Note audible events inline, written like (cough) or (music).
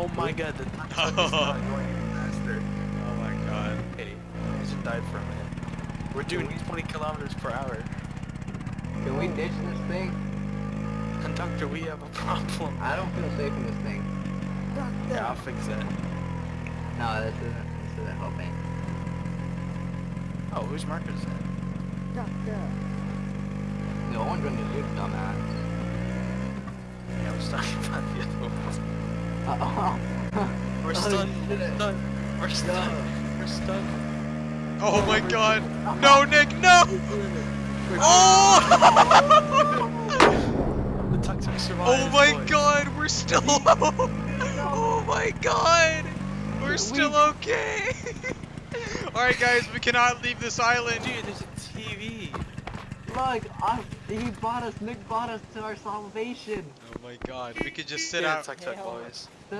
Oh my god, the tuk (laughs) tuk is not going faster. Oh my god. Hey, I just died for a minute. We're doing 20 kilometers per hour. Can we ditch this thing? Conductor, we have a problem. I don't feel safe in this thing. Yeah, I'll fix it. No, this isn't. This isn't helping. Oh, whose marker is that? Doctor. No one's gonna do dumbass. Yeah, we're stuck about the other one. Oh. We're Oh, stunned. shit. We're stunned. We're stunned. We're stunned. Oh my god. No, Nick, no! Oh! The tuk tuk survived. Oh my god, we're still alive. Oh my god! We're still okay! (laughs) Alright guys, we cannot leave this island. Dude, there's a TV. Look, I, he bought us. Nick bought us to our salvation. Oh my god, we could just sit Yeah, out. tuk tuk boys.